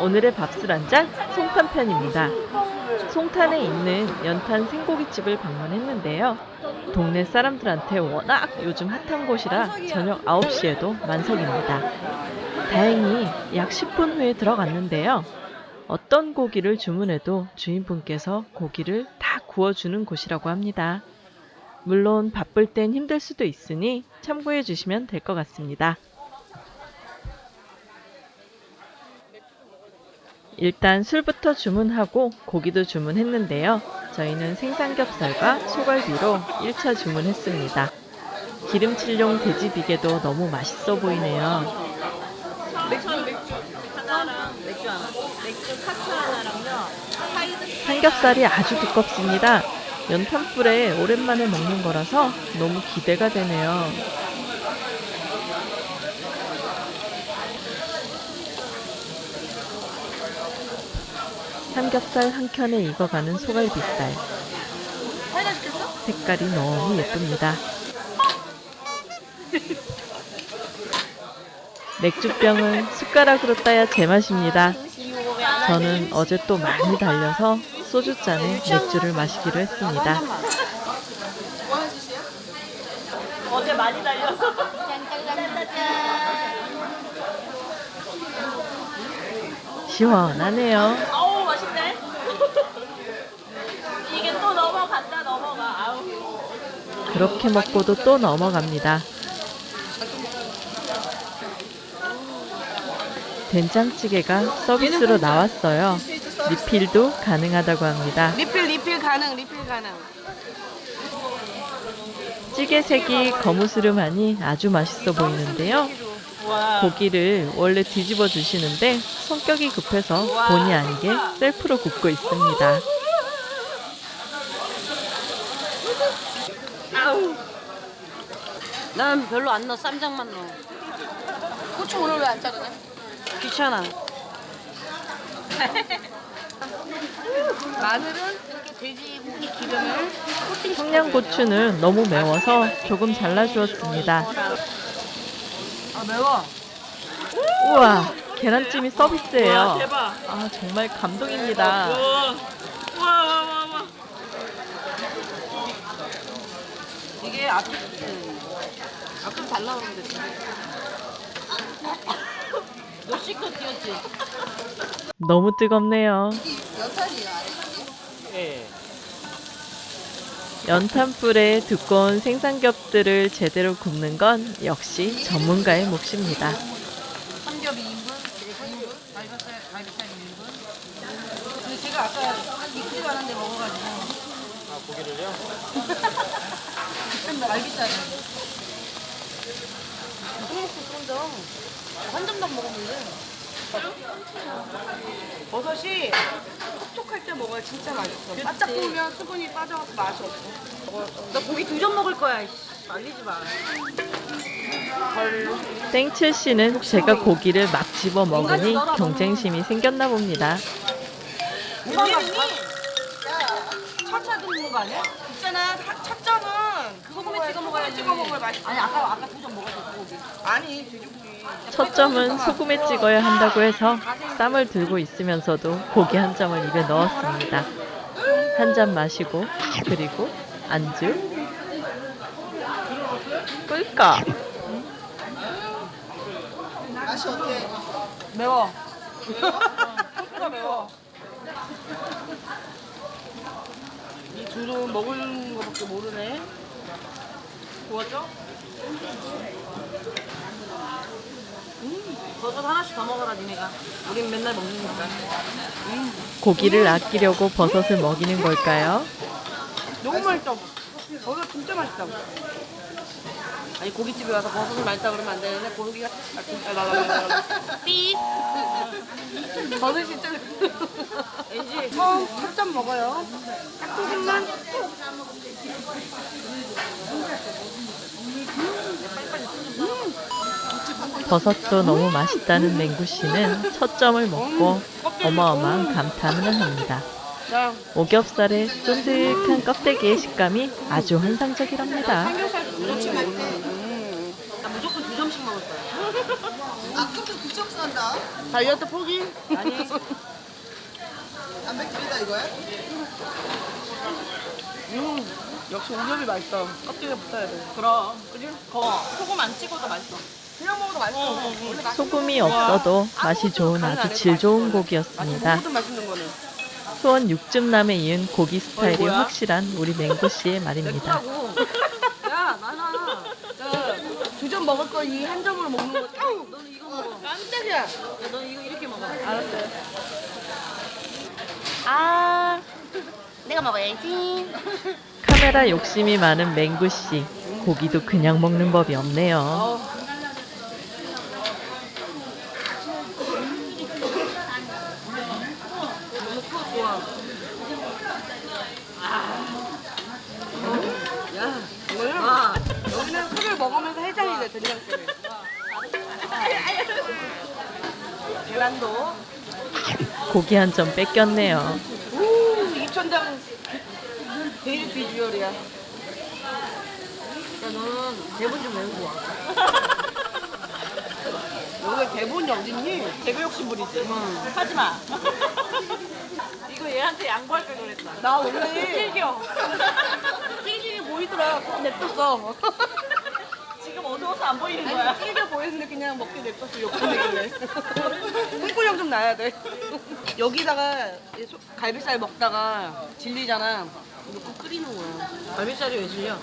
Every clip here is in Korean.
오늘의 밥술 한잔 송탄편입니다. 송탄에 있는 연탄 생고기집을 방문했는데요. 동네 사람들한테 워낙 요즘 핫한 곳이라 저녁 9시에도 만석입니다. 다행히 약 10분 후에 들어갔는데요. 어떤 고기를 주문해도 주인분께서 고기를 다 구워주는 곳이라고 합니다. 물론 바쁠 땐 힘들 수도 있으니 참고해 주시면 될 것 같습니다. 일단 술부터 주문하고 고기도 주문했는데요. 저희는 생삼겹살과 소갈비로 1차 주문했습니다. 기름칠용 돼지비계도 너무 맛있어 보이네요. 맥주 맥주 하나랑 맥주 하나 맥주 카트 하나랑요 삼겹살이 아주 두껍습니다. 연탄불에 오랜만에 먹는 거라서 너무 기대가 되네요. 삼겹살 한 켠에 익어가는 소갈비살. 색깔이 너무 예쁩니다. 맥주병을 숟가락으로 따야 제맛입니다. 저는 어제 또 많이 달려서 소주잔에 맥주를 마시기로 했습니다. 어제 많이 달려서 시원하네요. 아우 맛있네 이게 또 넘어간다 넘어가 아우 그렇게 먹고도 또 넘어갑니다. 된장찌개가 서비스로 나왔어요. 리필도 가능하다고 합니다. 리필 리필 가능 리필 가능 찌개 색이 거무스름하니 아주 맛있어 보이는데요. 와 고기를 원래 뒤집어 주시는데 성격이 급해서 본의 아니게 셀프로 굽고 있습니다. 아우 난 별로 안 넣어 쌈장만 넣어 고추 오늘 왜 안 자르냐? 귀찮아 마늘은 이렇게 돼지고기 기름을 코팅 청양고추는 너무 매워서 조금 잘라주었습니다. 아 매워 우와, 계란찜이 서비스예요. 와 대박 아, 정말 감동입니다. 와와와와 이게 앞에 음, 앞에 잘 나오는 데 너 씻고 뛰었지? 너무 뜨겁네요. 연탄불에 두꺼운 생삼겹들을 제대로 굽는 건 역시 전문가의 몫입니다. 삼겹 2인분, 2인분, 갈비살, 갈비살 2인분. 근데 제가 아까 한 이틀 가는데 먹어가지고. 아, 고기를요? 갈비살. 더. 한안 먹었는데. 버섯이 촉촉할 때 먹어야 진짜 맛있어. 바짝 구우면 수분이 빠져서 맛이 없어. 나 고기 두 점 먹을 거야. 말리지 마. 땡칠 씨는 제가 고기를 막 집어 먹으니 경쟁심이 생겼나 봅니다. 우리는 차차 듣는 거 아니야? 있잖아 차- 차점은 그거 소금에 찍어 먹어야 찍어 먹어야 맛있어. 아니 아까 아까 두점 먹었어 고기. 아니 돼지고기. 첫 점은 소금에 찍어야 한다고 해서 쌈을 들고 있으면서도 고기 한 점을 입에 넣었습니다. 한 잔 마시고 그리고 안주. 꿀꺽. 매워. 소스가 매워. 이 둘은 먹을 거밖에 모르네 구웠죠? 음 버섯 하나씩 더 먹어라 니네가 우린 맨날 먹는니까 음 고기를 아끼려고 버섯을 먹이는 걸까요? 너무 맛있다. 버섯 진짜 맛있다. 아니 고깃집에 와서 버섯을 맛있다 그러면 안 되는데 고기가 아, 삐. 버섯 진짜 왠지 처음 첫점 먹어요. 딱 조금만. 버섯도 너무 맛있다는 맹구 씨는 첫 점을 먹고 어마어마한 감탄을 합니다. 자, 오겹살의 쫀득한 껍데기의 식감이 아주 환상적이랍니다. 삼겹살 무조건 먹는. 나 무조건 두 점 9점씩 먹었어요. 아까부터 9점 싼다. 다이어트 포기? 아니. 단백질이다 이거야? 음, 역시 오겹이 맛있어. 껍질에 붙어야 돼. 그럼. 그지? 거. 소금 안 찍어도 맛있어. 그냥 먹어도 맛있어. 어, 어, 어. 소금이 없어도 맛이 좋은 아주 질 좋은. 고기였습니다. 모든 맛있는 거는. 수원 육즙남에 이은 고기 스타일이? 확실한 우리 맹구 씨의 말입니다. 먹을 거이한 점으로 먹는 거. 아우, 너는 이거 먹어. 깜짝이야. 야, 너는 이거 이렇게 먹어. 알았어요. 아, 내가 먹어야지. 카메라 욕심이 많은 맹구 씨. 고기도 그냥 먹는 법이 없네요. 어. 너무 커 좋아. 야, 이거는 여기는 술을 먹으면서 해장이 돼 된장찌개. 계란도. 고기 한 점 뺏겼네요. 우 입천장 제일 비주얼이야. 야 너는 대본 좀 외우고 와. 여기 대본이 어딨니? 욕심 부리지. 응. 하지 마. 이거 얘한테 양보할 걸 그랬다. 나 원래 찔겨. 찌질이 보이더라. 냅뒀어. 어두워서 안 보이는 거야. 아니, 찌질해 보이는데 그냥 먹게 냅뒀어. 욕심내길래. 콩고령 좀 나야 돼. 여기다가 소- 갈비살 먹다가 질리잖아. 넣고 끓이는 거야. 갈비살이 왜 질려?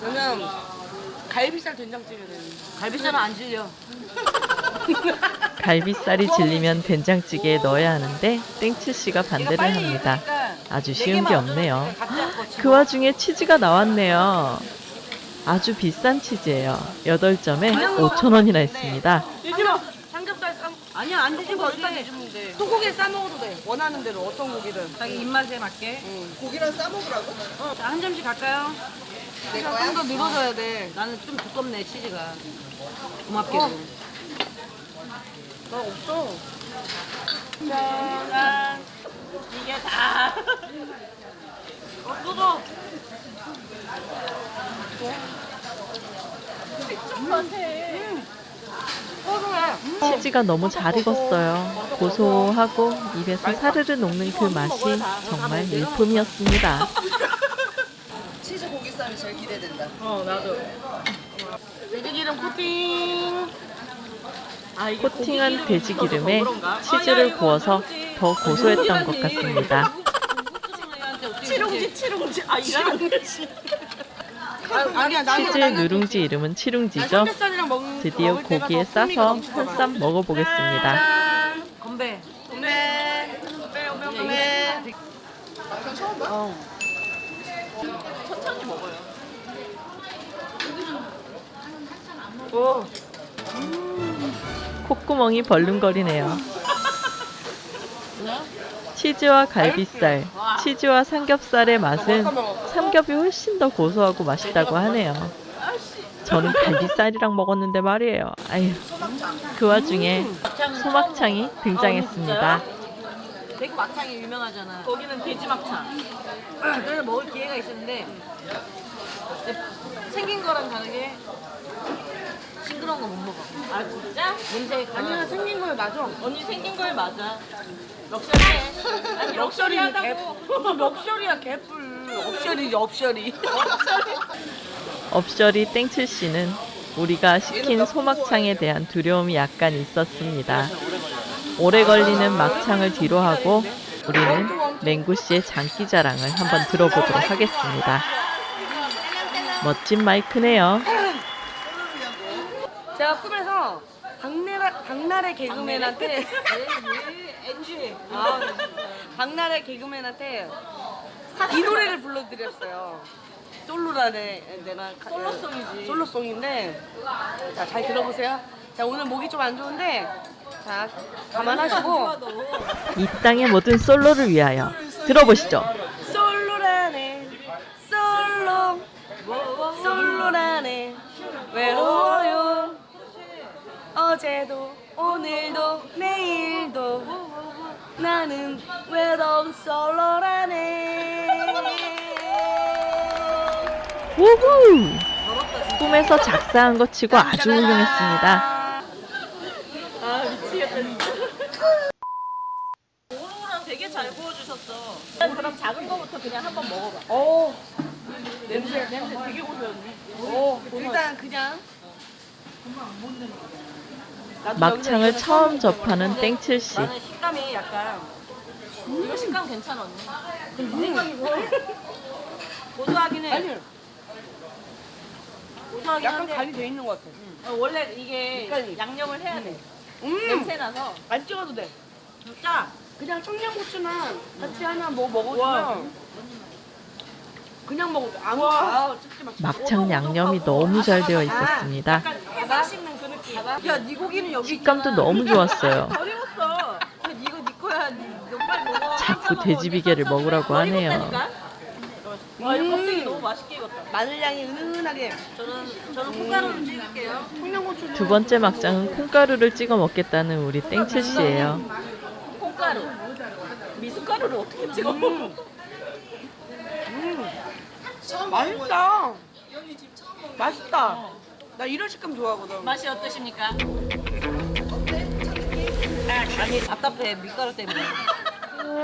그러면 갈비살 된장찌개는 갈비살은 안 질려. 갈비살이 질리면 된장찌개에 넣어야 하는데 땡츠 씨가 반대를 합니다. 아주 쉬운 게 없네요. 그 와중에 치즈가 나왔네요. 아주 비싼 치즈예요. 8점에 5,000원이나 했습니다. 삼겹살 싸. 아니야 안 뒤집어. 일단 뒤집으면 돼. 소고기에 싸 먹어도 돼. 원하는 대로 어떤 고기든. 자기 입맛에 맞게. 응. 고기랑 싸 먹으라고? 어, 자, 한 점씩 갈까요? 내 거야? 좀더 늘어져야 돼. 나는 좀 두껍네 치즈가. 고맙게도. 어. 나 없어. 짠. 이게 다. 어, 뜯어. 치즈가 너무 잘 익었어요. 고소하고 입에서 사르르 녹는 그 맛이 정말 일품이었습니다. 치즈 고기쌈이 제일 기대된다. 어, 나도. 돼지기름 코팅. 아, 코팅한 돼지 기름에 고기기름이 더 그런가? 치즈를 이거 구워서. 더 고소했던 것 같습니다. 치룽지, 치룽지. 아. 아니야 나는 치즈 누룽지 이름은 난 치룽지죠. 먹는 드디어 고기에 싸서 넘치더라. 한쌈 먹어보겠습니다. 짠. 건배. 건배. 건배, 건배, 건배. 어. 천천히 먹어요. 오. 콧구멍이 벌렁거리네요. 치즈와 갈비살, 치즈와 삼겹살의 맛은 삼겹이 훨씬 더 고소하고 맛있다고 하네요. 저는 갈비살이랑 먹었는데 말이에요. 아유, 그 와중에 소막창이 등장했습니다. 대구 막창이 유명하잖아. 거기는 돼지 막창. 그래서 먹을 기회가 있었는데 생긴 거랑 다르게 싱그러운 거 못 먹어. 아, 진짜? 냄새 아니야 생긴 거에 맞아. 언니 생긴 거에 맞아. 럭셔리 럭셔리하다고. 무슨 럭셔리야 개뿔. 옵셔리 옵셔리. 업셔리 땡칠 씨는 우리가 시킨 소막창에 대한 두려움이 약간 있었습니다. 오래 걸리는 막창을 뒤로 하고 우리는 맹구 씨의 장기 자랑을 한번 들어보도록 하겠습니다. 멋진 마이크네요. 제가 꿈에서 박나래 개그맨한테 엔지. 아, 박나래 개그맨한테 이 노래를 불러드렸어요. 솔로라네 내가 가- 솔로송이지. 솔로송인데 자 잘 들어보세요. 자 오늘 목이 좀 안 좋은데 자 감안하시고 이 땅의 모든 솔로를 위하여 들어보시죠. 솔로라네 솔로 솔로라네 외로워요 어제도 오늘도 내일도 나는 외로운 솔로라네 우후! 꿈에서 작사한 것 치고 아주 훌륭했습니다. 아 미치겠다 진짜. 오로랑 되게 잘 구워주셨어. 일단 그럼 작은 거부터 그냥 한번 먹어봐. 오 냄새 냄새 되게 고소했네. 오 일단 그냥 나도 막창을 처음 접하는 땡칠 씨. 나는 식감이 약간 이거 식감 괜찮아 언니. 근데 생각이 고소하긴 해. 아니 고소하긴 약간 한데 간이 돼 있는 것 같아. 어, 원래 이게 약간이. 양념을 해야 돼. 음, 냄새 나서 안 찍어도 돼. 진짜 그냥 청양고추나 같이 하나 뭐 먹어주면 그냥 먹어도 아, 찍지 마. 막창 양념이 너무 잘 되어 있었습니다. 약간 해서 씹는 그. 야, 네 고기는 여기 식감도 있잖아. 너무 좋았어요. 덜 익었어. 근데 이거 네 거야. 너 빨리 먹어. 자꾸 돼지비계를 먹으라고 하네요. 와, 이거 껍데기 음. 너무 맛있게 익었다. 마늘 향이 은은하게 저는 저는 콩가루를 찍을게요. 청양고추 두 번째 막장은 콩가루를 찍어 먹겠다는 우리 땡칠 씨예요. 콩가루. 미숫가루를 어떻게 찍어? 음. 맛있다. 맛있다. 나 이런 식감 좋아하거든. 맛이 어떠십니까? 아니 답답해 밀가루 때문에.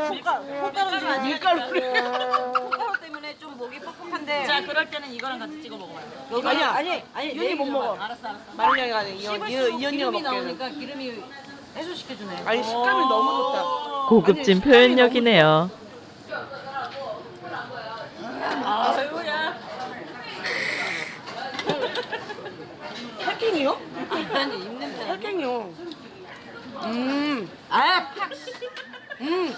콩가루 콩가루 좀 밀가루 콩가루 때문에 좀 목이 뻑뻑한데. 자 그럴 때는 이거랑 같이 찍어 먹어봐요. 아니야. 아니 아니 윤희 못 먹어. 알았어 알았어. 마늘향이 아니야. 이, 언- 이, 이 언니가 기름이 먹기에는. 나오니까 기름이 해소시켜주네. 아니 식감이 너무 좋다. 고급진 표현력이네요. 아유야. 할킹이요? 아니 입냄새. 할킹이요. 음, 아 팍. 음,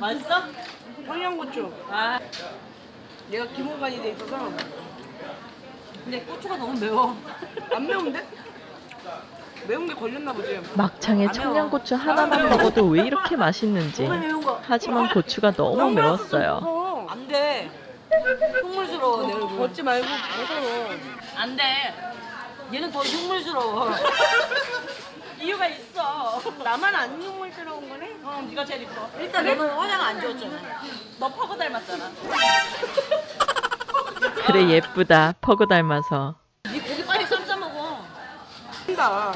맛있어? 청양고추. 아 얘가 기본간이 돼 있어서 근데 고추가 너무 매워. 안 매운데? 매운 게 걸렸나 보지. 막창에 청양고추 하나만 먹어도 왜 이렇게 맛있는지. 하지만 고추가 너무 매웠어요. 어. 안 돼. 흉물스러워 내 얼굴. 걷지 말고 벗어. 안 돼. 얘는 더 흉물스러워. 이유가 있어. 나만 안 눈물스러운 거네? 어, 네가 제일 이뻐. 일단 너는 화장 안 지웠잖아. 너 퍼고 닮았잖아. 그래 예쁘다. 퍼고 닮아서. 네 고기 빨리 쌈싸 먹어. 한다.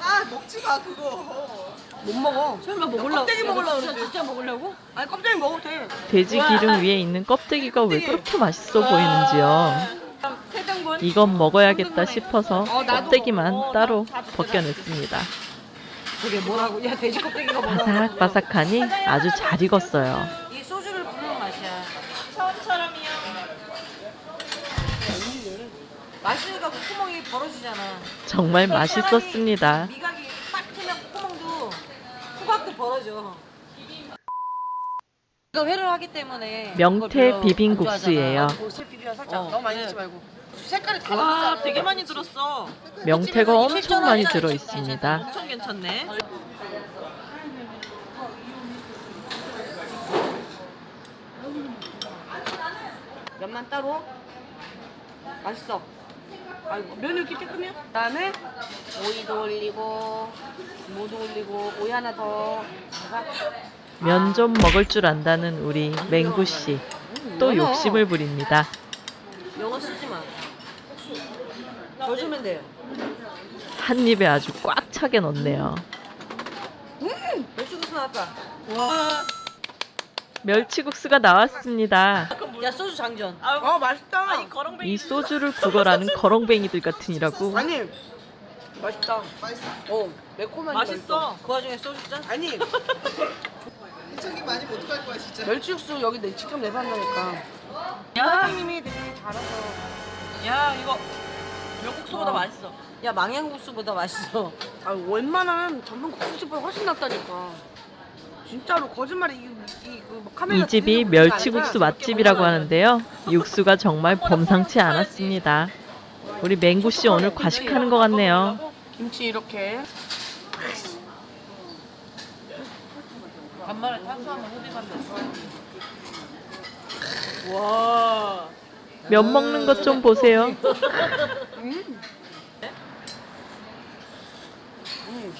아 먹지 마 그거. 못 먹어. 설마 먹으려고? 껍데기 먹으려고 진짜. 진짜 먹으려고? 아니 껍데기 먹어도 돼. 돼지 기름 위에 있는 껍데기가 왜 그렇게 맛있어 보이는지요. 이건 먹어야겠다 싶어서 어. 껍데기만 어, 따로 벗겨냈습니다. 그게 뭐라고? 야 돼지 껍데기가 뭐라고? 바삭바삭하니 아주 잘 익었어요. 이 소주를 부르는 맛이야. 처음처럼이요. 맛있으니까 콧구멍이 벌어지잖아. 정말 맛있었습니다. 미각이 딱 트면 콧구멍도 후각도 벌어져. 이거 회를 하기 때문에 명태 비빔국수예요. 비벼 살짝 어, 너무 많이 네. 넣지 말고. 색깔이 와 달라졌잖아. 되게 많이 들었어. 명태가 엄청 많이 들어 있습니다. 엄청 괜찮네. 면만 따로. 맛있어. 아이고 면이 이렇게 조금이야? 그다음에 오이도 올리고 무도 올리고 오이 하나 더. 면 좀 먹을 줄 안다는 우리 맹구 씨. 또 욕심을 부립니다. 더 주면 돼요. 한 입에 아주 꽉 차게 넣네요. 멸치국수 나왔다. 와. 멸치국수가 나왔습니다. 야 소주 장전. 어 맛있다. 거렁뱅이. 이 소주를 국어라는 거렁뱅이들 같으니라고. 아니 맛있다. 맛있어. 어 매콤한 맛있어. 그 와중에 소주 짠. 아니 이쪽이 많이 못갈 거야 진짜. 멸치육수 여기 내 직접 내서 한다니까. 야, 사장님이 되게 잘해서. 야 이거 멸국수보다 맛있어. 야 망향국수보다 맛있어. 아 웬만한 전문 국수집보다 훨씬 낫다니까. 진짜로 거짓말이 이그 카메라 이 집이 들이대고 그런 게 멸치국수 아니라 맛집이라고 하는데요. 육수가 정말 범상치 않았습니다. 우리 맹구 씨 오늘 과식하는 것 같네요. 김치 이렇게 간만에 탄수화물 흡입한다. 와. 면 먹는 것 좀 보세요. 음. 음.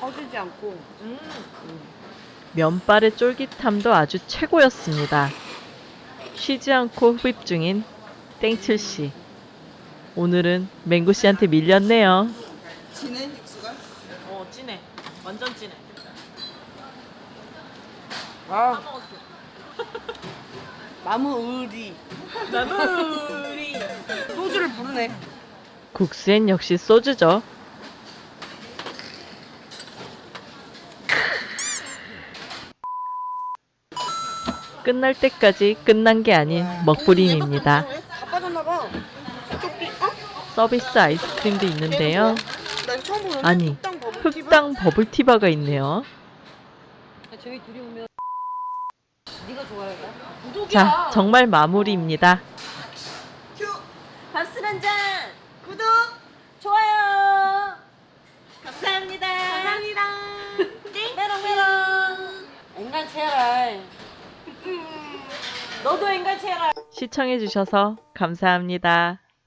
퍼지지 않고 음. 면발의 쫄깃함도 아주 최고였습니다. 쉬지 않고 흡입 중인 땡칠 씨. 오늘은 맹구 씨한테 밀렸네요. 진해 육수가? 어 진해. 완전 진해. 아, 의리. 나무리. 소주를 부르네. 국수엔 역시 소주죠. 끝날 때까지 끝난 게 아닌 먹부림입니다. 쪽비, 어? 서비스 아이스크림도 있는데요. 보는데 아니, 흑당 버블티바? 흑당 버블티바가 있네요. 저희 둘이 오면? 자, 정말 마무리입니다. 큐! 밥술 한 잔. 구독. 좋아요. 감사합니다. 감사합니다. 네. 메롱 메롱. 앵간체라. 너도 앵간체라. 시청해주셔서 감사합니다.